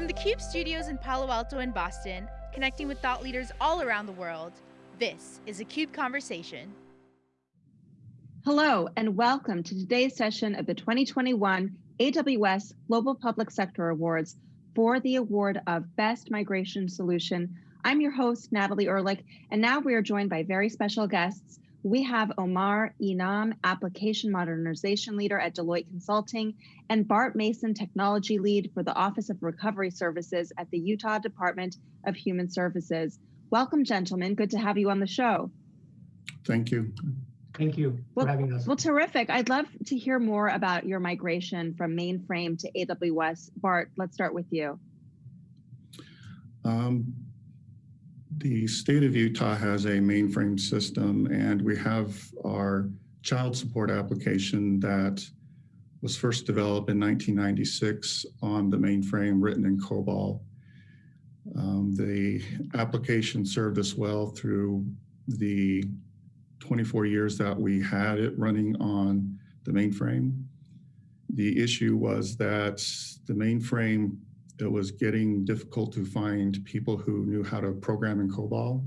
From the CUBE studios in Palo Alto and Boston, connecting with thought leaders all around the world, this is a CUBE Conversation. Hello, and welcome to today's session of the 2021 AWS Global Public Sector Awards for the award of Best Migration Solution. I'm your host, Natalie Ehrlich, and now we are joined by very special guests we have Omar Inam, Application Modernization Leader at Deloitte Consulting, and Bart Mason, Technology Lead for the Office of Recovery Services at the Utah Department of Human Services. Welcome, gentlemen. Good to have you on the show. Thank you. Thank you well, for having us. Well, terrific. I'd love to hear more about your migration from mainframe to AWS. Bart, let's start with you. Um, the state of Utah has a mainframe system and we have our child support application that was first developed in 1996 on the mainframe written in COBOL. Um, the application served us well through the 24 years that we had it running on the mainframe. The issue was that the mainframe it was getting difficult to find people who knew how to program in COBOL.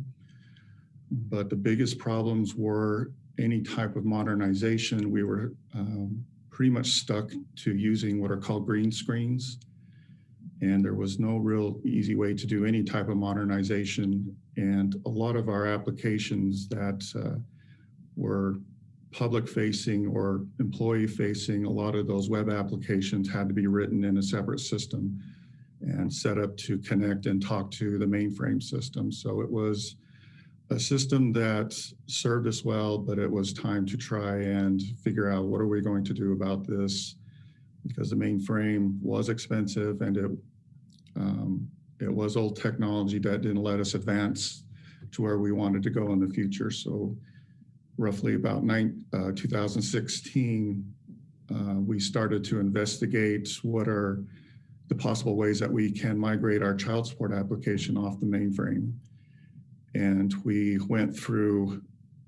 But the biggest problems were any type of modernization. We were um, pretty much stuck to using what are called green screens. And there was no real easy way to do any type of modernization. And a lot of our applications that uh, were public facing or employee facing, a lot of those web applications had to be written in a separate system and set up to connect and talk to the mainframe system. So it was a system that served us well, but it was time to try and figure out what are we going to do about this because the mainframe was expensive and it um, it was old technology that didn't let us advance to where we wanted to go in the future. So roughly about nine, uh, 2016, uh, we started to investigate what are the possible ways that we can migrate our child support application off the mainframe. And we went through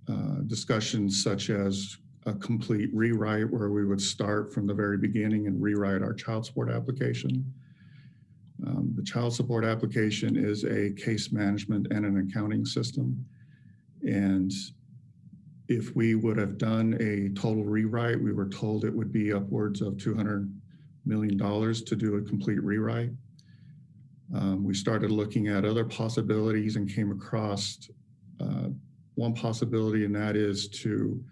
uh, discussions such as a complete rewrite where we would start from the very beginning and rewrite our child support application. Um, the child support application is a case management and an accounting system. And if we would have done a total rewrite, we were told it would be upwards of 200 million dollars to do a complete rewrite. Um, we started looking at other possibilities and came across uh, one possibility, and that is to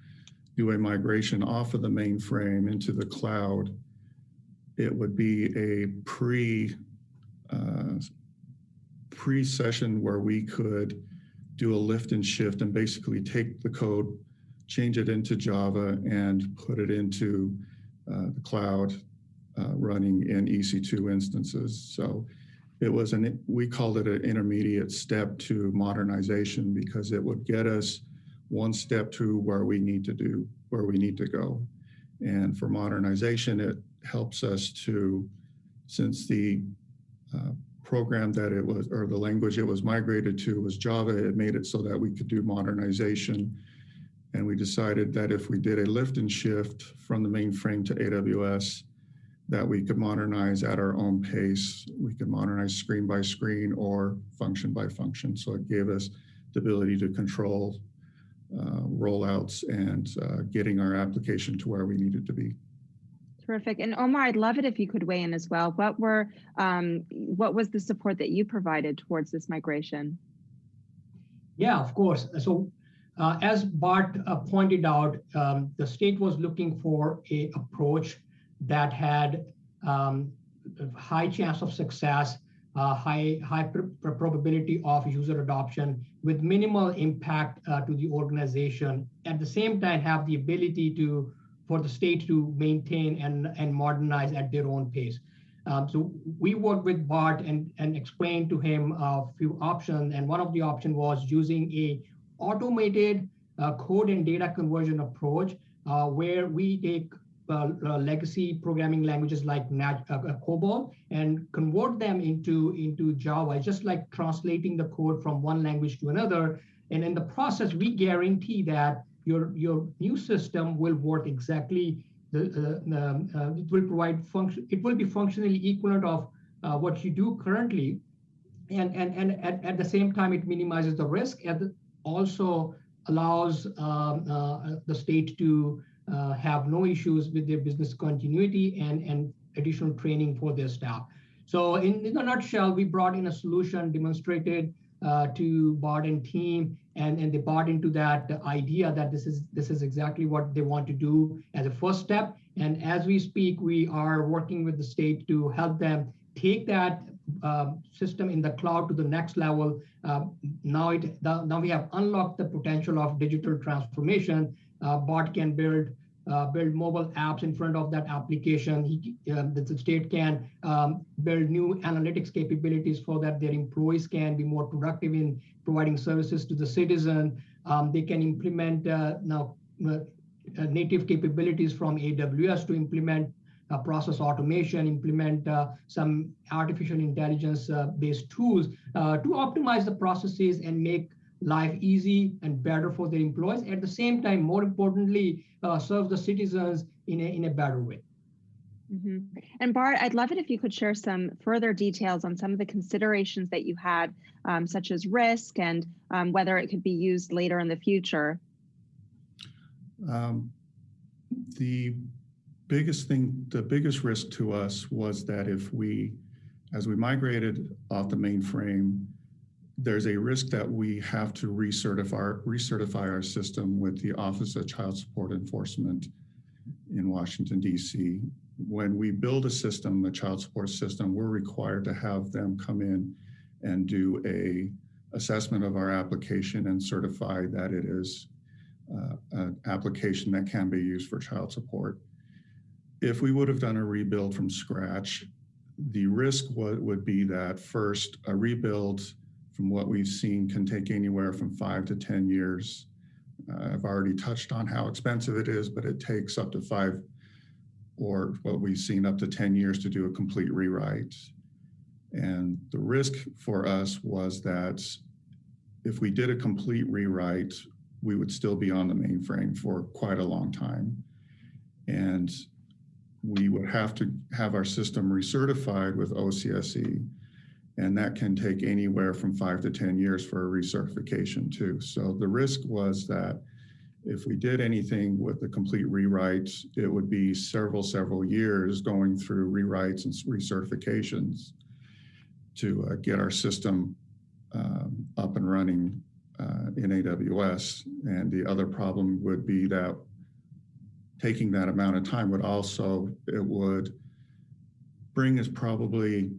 do a migration off of the mainframe into the cloud. It would be a pre uh, pre-session where we could do a lift and shift and basically take the code, change it into Java and put it into uh, the cloud uh, running in EC2 instances. So it was an, we called it an intermediate step to modernization because it would get us one step to where we need to do, where we need to go. And for modernization, it helps us to, since the uh, program that it was, or the language it was migrated to was Java, it made it so that we could do modernization. And we decided that if we did a lift and shift from the mainframe to AWS, that we could modernize at our own pace. We could modernize screen by screen or function by function. So it gave us the ability to control uh, rollouts and uh, getting our application to where we needed to be. Terrific. And Omar, I'd love it if you could weigh in as well. What were, um, what was the support that you provided towards this migration? Yeah, of course. So uh, as Bart uh, pointed out, um, the state was looking for a approach that had um, high chance of success, uh, high, high pr probability of user adoption with minimal impact uh, to the organization. At the same time, have the ability to for the state to maintain and, and modernize at their own pace. Um, so we worked with Bart and, and explained to him a few options. And one of the options was using a automated uh, code and data conversion approach uh, where we take legacy programming languages like Nat, uh, uh, COBOL and convert them into, into Java, just like translating the code from one language to another. And in the process, we guarantee that your, your new system will work exactly, the, uh, um, it will provide function, it will be functionally equivalent of uh, what you do currently. And, and, and at, at the same time, it minimizes the risk and also allows um, uh, the state to uh, have no issues with their business continuity and, and additional training for their staff. So in, in a nutshell, we brought in a solution demonstrated uh, to Bart and team, and, and they bought into that idea that this is this is exactly what they want to do as a first step. And as we speak, we are working with the state to help them take that um, system in the cloud to the next level. Um, now it now we have unlocked the potential of digital transformation. Uh, Bart can build uh, build mobile apps in front of that application. He, uh, the state can um, build new analytics capabilities for that their employees can be more productive in providing services to the citizen. Um, they can implement uh, now uh, uh, native capabilities from AWS to implement process automation, implement some artificial intelligence based tools to optimize the processes and make life easy and better for their employees. At the same time, more importantly, uh, serve the citizens in a, in a better way. Mm -hmm. And Bart, I'd love it if you could share some further details on some of the considerations that you had, um, such as risk and um, whether it could be used later in the future. Um, the biggest thing, the biggest risk to us was that if we, as we migrated off the mainframe, there's a risk that we have to recertify, recertify our system with the Office of Child Support Enforcement in Washington, D.C. When we build a system, a child support system, we're required to have them come in and do a assessment of our application and certify that it is uh, an application that can be used for child support. If we would have done a rebuild from scratch, the risk would be that first, a rebuild from what we've seen can take anywhere from five to 10 years. Uh, I've already touched on how expensive it is, but it takes up to five or what we've seen up to 10 years to do a complete rewrite. And the risk for us was that if we did a complete rewrite, we would still be on the mainframe for quite a long time. And we would have to have our system recertified with OCSE and that can take anywhere from five to 10 years for a recertification too. So the risk was that if we did anything with the complete rewrite, it would be several, several years going through rewrites and recertifications to uh, get our system um, up and running uh, in AWS. And the other problem would be that taking that amount of time would also, it would bring us probably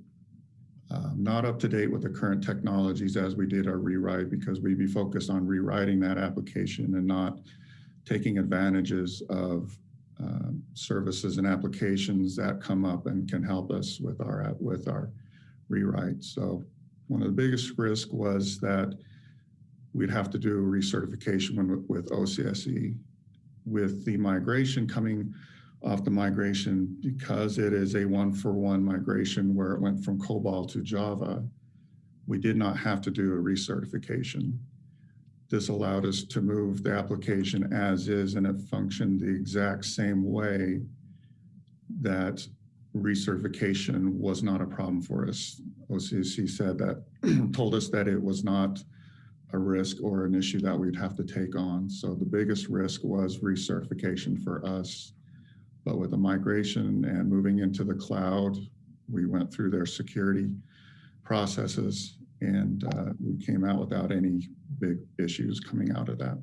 um, not up to date with the current technologies as we did our rewrite because we'd be focused on rewriting that application and not taking advantages of um, services and applications that come up and can help us with our with our rewrite. So one of the biggest risks was that we'd have to do a recertification with OCSE. With the migration coming off the migration because it is a one-for-one -one migration where it went from COBOL to Java. We did not have to do a recertification. This allowed us to move the application as is and it functioned the exact same way that recertification was not a problem for us. OCSE said that, told us that it was not a risk or an issue that we'd have to take on. So the biggest risk was recertification for us but with the migration and moving into the cloud, we went through their security processes and uh, we came out without any big issues coming out of that.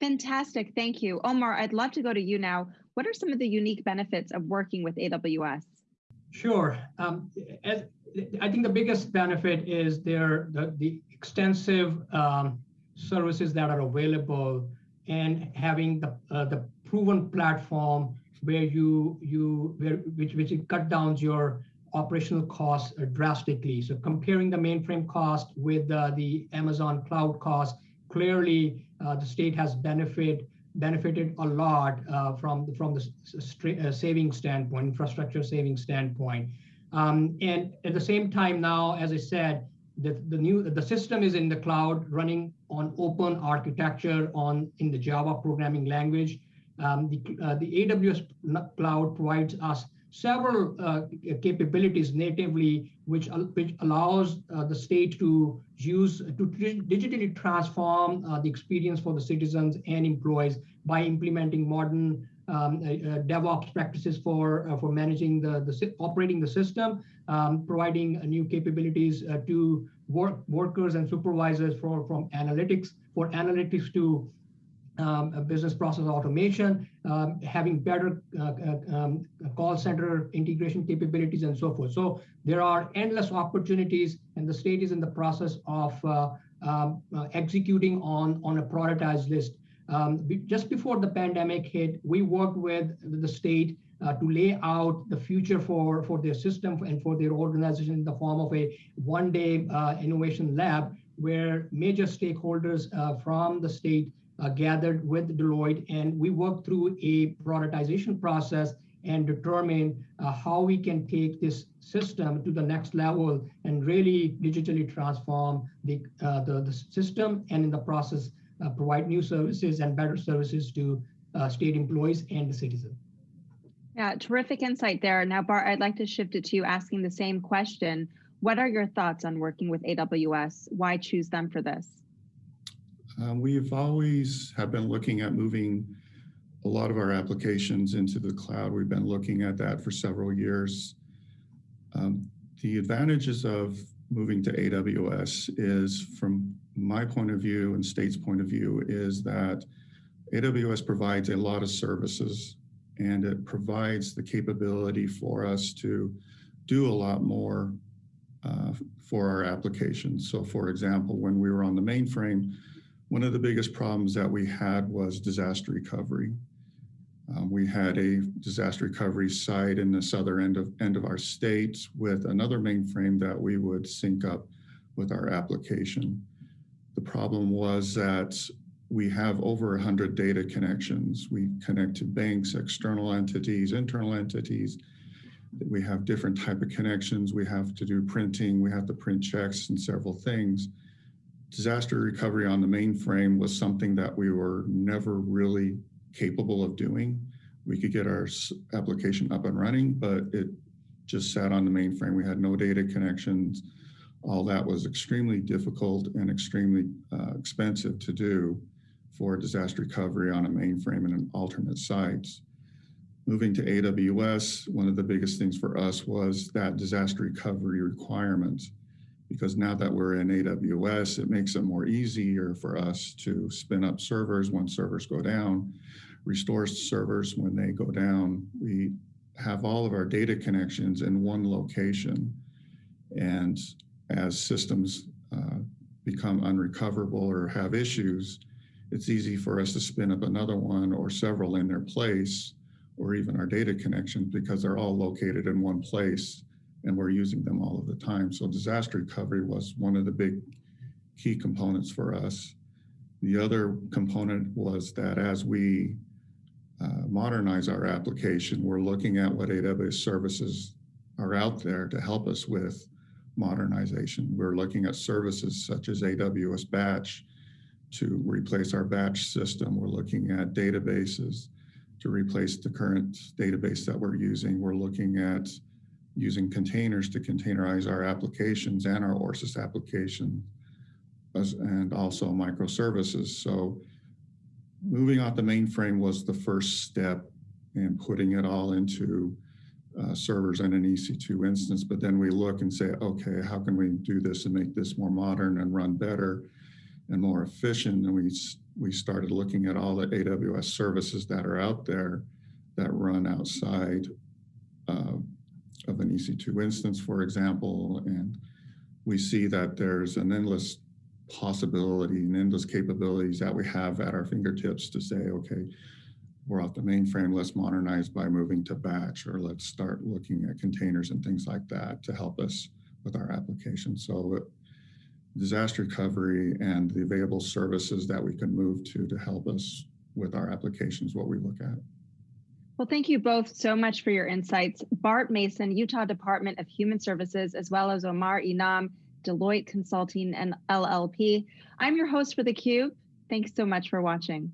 Fantastic, thank you. Omar, I'd love to go to you now. What are some of the unique benefits of working with AWS? Sure. Um, as, I think the biggest benefit is their the, the extensive um, services that are available and having the, uh, the proven platform where you you where which which cut down your operational costs drastically. So comparing the mainframe cost with uh, the Amazon cloud cost, clearly uh, the state has benefit benefited a lot uh, from from the uh, saving standpoint, infrastructure saving standpoint. Um, and at the same time now, as I said, the, the new the system is in the cloud running on open architecture on in the Java programming language. Um, the, uh, the AWS cloud provides us several uh, capabilities natively, which, which allows uh, the state to use to digitally transform uh, the experience for the citizens and employees by implementing modern um, uh, uh, DevOps practices for for managing the, the operating the system, um, providing new capabilities to work workers and supervisors for from analytics for analytics to um, business process automation, um, having better uh, um, call center integration capabilities and so forth. So there are endless opportunities and the state is in the process of uh, um, uh, executing on, on a prioritized list um, just before the pandemic hit, we worked with the state uh, to lay out the future for, for their system and for their organization in the form of a one-day uh, innovation lab where major stakeholders uh, from the state uh, gathered with Deloitte and we worked through a prioritization process and determine uh, how we can take this system to the next level and really digitally transform the, uh, the, the system and in the process uh, provide new services and better services to uh, state employees and the citizen. Yeah, terrific insight there. Now, Bart, I'd like to shift it to you asking the same question. What are your thoughts on working with AWS? Why choose them for this? Um, we've always have been looking at moving a lot of our applications into the cloud. We've been looking at that for several years. Um, the advantages of moving to AWS is from my point of view and state's point of view is that AWS provides a lot of services and it provides the capability for us to do a lot more uh, for our applications. So for example, when we were on the mainframe, one of the biggest problems that we had was disaster recovery. Um, we had a disaster recovery site in the southern end of, end of our state with another mainframe that we would sync up with our application. The problem was that we have over 100 data connections. We connect to banks, external entities, internal entities. We have different type of connections. We have to do printing. We have to print checks and several things. Disaster recovery on the mainframe was something that we were never really capable of doing. We could get our application up and running, but it just sat on the mainframe. We had no data connections all that was extremely difficult and extremely uh, expensive to do for disaster recovery on a mainframe and an alternate sites. Moving to AWS, one of the biggest things for us was that disaster recovery requirement. Because now that we're in AWS, it makes it more easier for us to spin up servers when servers go down, restore servers when they go down. We have all of our data connections in one location. And as systems uh, become unrecoverable or have issues, it's easy for us to spin up another one or several in their place or even our data connections because they're all located in one place and we're using them all of the time. So disaster recovery was one of the big key components for us. The other component was that as we uh, modernize our application, we're looking at what AWS services are out there to help us with modernization. We're looking at services such as AWS Batch to replace our batch system. We're looking at databases to replace the current database that we're using. We're looking at using containers to containerize our applications and our ORSYS application and also microservices. So moving off the mainframe was the first step in putting it all into uh, servers and an EC2 instance, but then we look and say, okay, how can we do this and make this more modern and run better and more efficient? And we, we started looking at all the AWS services that are out there that run outside uh, of an EC2 instance, for example, and we see that there's an endless possibility and endless capabilities that we have at our fingertips to say, okay, we're off the mainframe, let's modernize by moving to batch, or let's start looking at containers and things like that to help us with our application. So disaster recovery and the available services that we can move to to help us with our applications, what we look at. Well, thank you both so much for your insights. Bart Mason, Utah Department of Human Services, as well as Omar Inam, Deloitte Consulting and LLP. I'm your host for theCUBE. Thanks so much for watching.